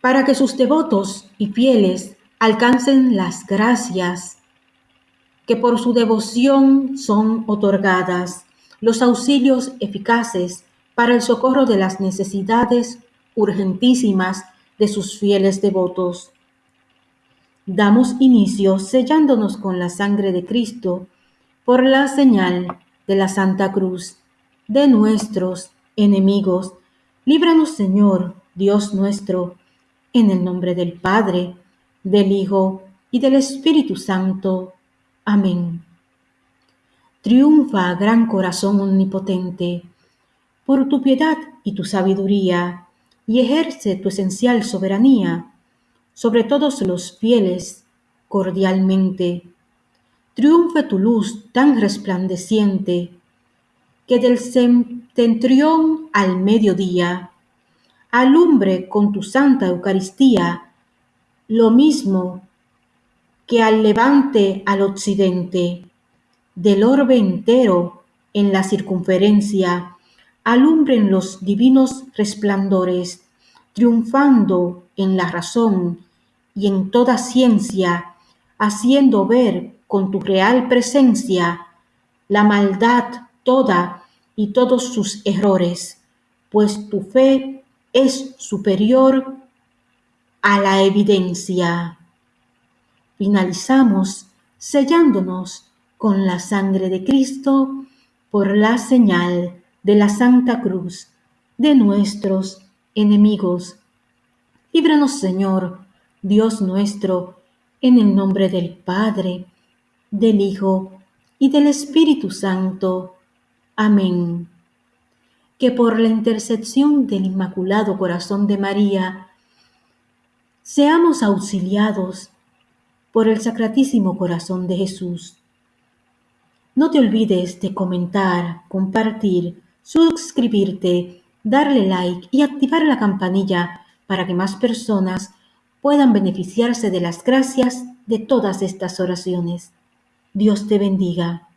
para que sus devotos y fieles alcancen las gracias que por su devoción son otorgadas, los auxilios eficaces para el socorro de las necesidades urgentísimas de sus fieles devotos. Damos inicio sellándonos con la sangre de Cristo por la señal de la Santa Cruz de nuestros enemigos. Líbranos, Señor, Dios nuestro, en el nombre del Padre, del Hijo y del Espíritu Santo. Amén. Triunfa, gran corazón omnipotente, por tu piedad y tu sabiduría, y ejerce tu esencial soberanía sobre todos los fieles cordialmente. Triunfe tu luz tan resplandeciente, que del septentrión al mediodía alumbre con tu santa Eucaristía lo mismo que al levante al occidente, del orbe entero en la circunferencia, alumbren los divinos resplandores, triunfando en la razón y en toda ciencia, haciendo ver con tu real presencia la maldad toda y todos sus errores, pues tu fe es superior a la evidencia. Finalizamos sellándonos con la sangre de Cristo por la señal de la Santa Cruz de nuestros enemigos. Líbranos, Señor, Dios nuestro, en el nombre del Padre, del Hijo y del Espíritu Santo. Amén. Que por la intercesión del Inmaculado Corazón de María, seamos auxiliados por el Sacratísimo Corazón de Jesús. No te olvides de comentar, compartir, suscribirte, darle like y activar la campanilla para que más personas puedan beneficiarse de las gracias de todas estas oraciones. Dios te bendiga.